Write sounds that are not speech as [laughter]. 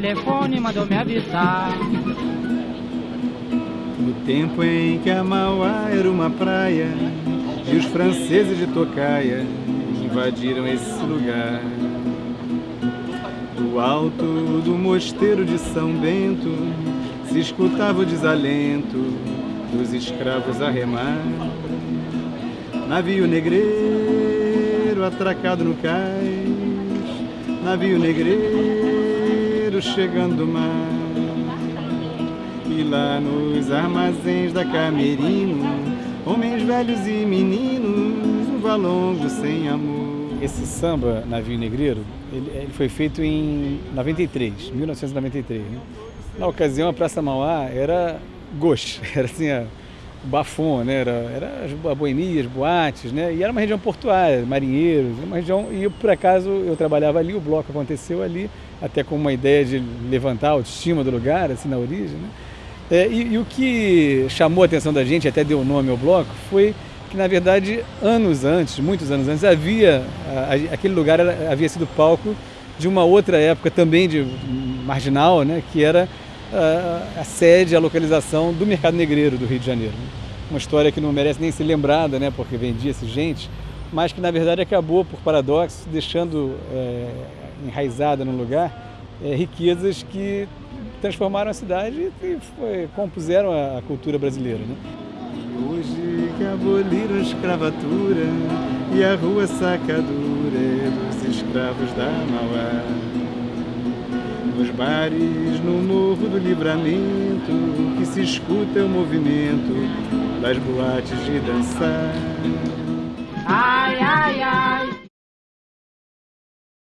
telefone mandou me avisar. No tempo em que a Mauá era uma praia e os franceses de Tocaia invadiram esse lugar. Do alto do mosteiro de São Bento se escutava o desalento dos escravos a remar. Navio negreiro atracado no cais, navio negreiro chegando do mar. E lá nos armazéns da Camerino, homens velhos e meninos, um valongo sem amor. Esse samba, Navio Negreiro, ele, ele foi feito em 93, 1993. Né? Na ocasião, a Praça Mauá era gauche, [laughs] era assim, a, bafon, né? Era, era as boemias, boates, né? E era uma região portuária, marinheiros, uma região. E eu, por acaso eu trabalhava ali, o bloco aconteceu ali, até com uma ideia de levantar a autoestima do lugar, assim, na origem, né? É, e, e, o que chamou a atenção da gente, até deu nome ao bloco, foi que na verdade anos antes, muitos anos antes, havia a, aquele lugar era, havia sido palco de uma outra época também de marginal, né? Que era a, sede, a localização do mercado negreiro do Rio de Janeiro. Uma história que não merece nem ser lembrada, né, porque vendia-se gente, mas que na verdade acabou, por paradoxo, deixando é, enraizada no lugar é, riquezas que transformaram a cidade e foi, compuseram a, cultura brasileira. Né? Hoje aboliram a escravatura e a rua sacadura dos escravos da Mauá nos bares, no do livramento, que se escuta o movimento das boates de dançar.